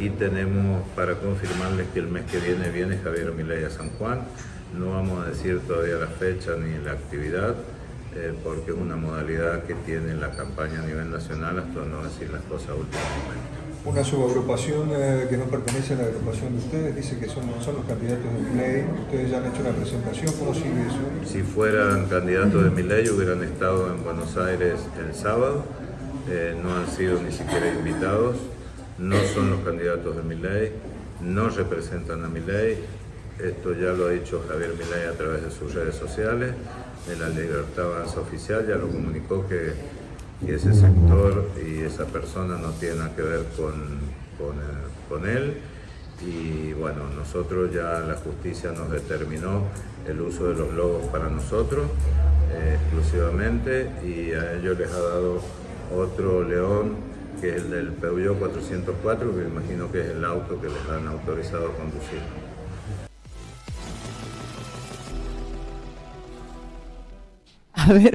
Y tenemos para confirmarles que el mes que viene viene Javier Milei a San Juan. No vamos a decir todavía la fecha ni la actividad, eh, porque es una modalidad que tiene la campaña a nivel nacional hasta no decir las cosas últimamente. Una subagrupación eh, que no pertenece a la agrupación de ustedes dice que son, son los candidatos de Milei. Ustedes ya han hecho una presentación, ¿cómo sigue eso? Si fueran candidatos de Milei hubieran estado en Buenos Aires el sábado, eh, no han sido ni siquiera invitados, no son los candidatos de Milei, no representan a Milei, esto ya lo ha dicho Javier Milei a través de sus redes sociales, de la Libertad Avanza Oficial, ya lo comunicó que, ese sector y esa persona no tienen nada que ver con, con él. Y bueno, nosotros ya la justicia nos determinó el uso de los logos para nosotros eh, exclusivamente. Y a ellos les ha dado otro león que es el del Peugeot 404 que imagino que es el auto que les han autorizado a conducir. A ver.